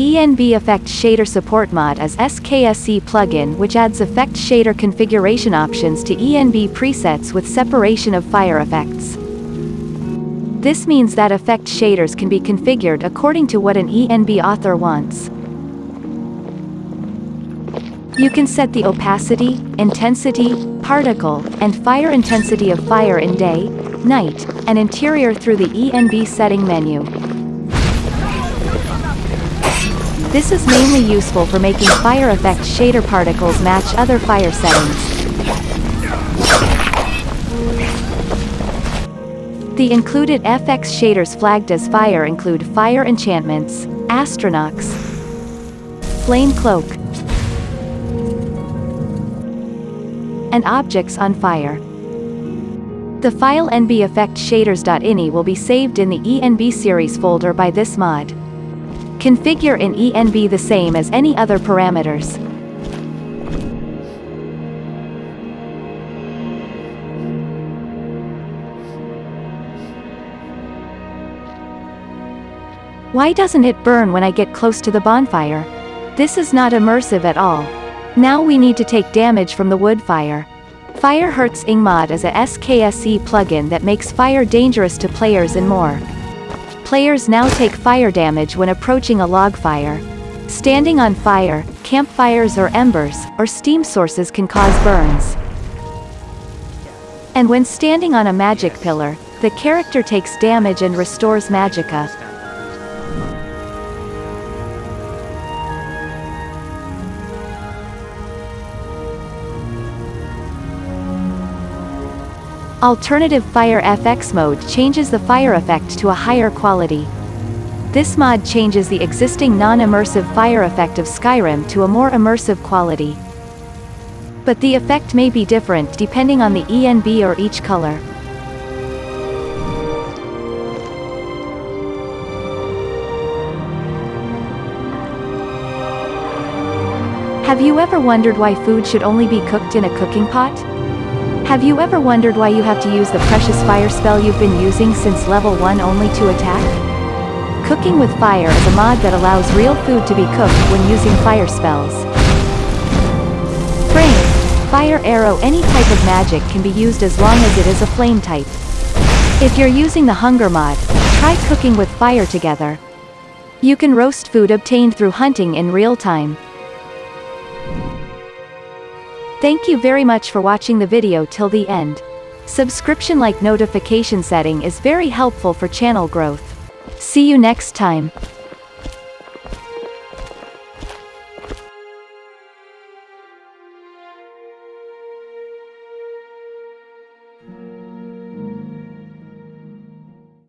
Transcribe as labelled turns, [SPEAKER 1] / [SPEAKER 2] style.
[SPEAKER 1] ENB Effect Shader Support Mod is SKSE plugin which adds effect shader configuration options to ENB presets with separation of fire effects. This means that effect shaders can be configured according to what an ENB author wants. You can set the opacity, intensity, particle, and fire intensity of fire in day, night, and interior through the ENB setting menu. This is mainly useful for making fire effect shader particles match other fire settings. The included FX shaders flagged as fire include Fire Enchantments, Atronachs, Flame Cloak, and Objects on Fire. The file nbeffectshaders.ini will be saved in the ENB series folder by this mod. Configure in ENB the same as any other parameters. Why doesn't it burn when I get close to the bonfire? This is not immersive at all. Now we need to take damage from the wood fire. Fire Hurts NG mod is a SKSE plugin that makes fire dangerous to players and more. Players now take fire damage when approaching a log fire. Standing on fire, campfires or embers, or steam sources can cause burns. And when standing on a magic pillar, the character takes damage and restores magicka. Alternative Fire FX mode changes the fire effect to a higher quality. This mod changes the existing non-immersive fire effect of Skyrim to a more immersive quality. But the effect may be different depending on the ENB or each color. Have you ever wondered why food should only be cooked in a cooking pot? Have you ever wondered why you have to use the precious fire spell you've been using since level 1 only to attack? Cooking with Fire is a mod that allows real food to be cooked when using fire spells. Flame, Fire Arrow any type of magic can be used as long as it is a flame type. If you're using the Hunger mod, try cooking with fire together. You can roast food obtained through hunting in real time. Thank you very much for watching the video till the end. Subscription like notification setting is very helpful for channel growth. See you next time.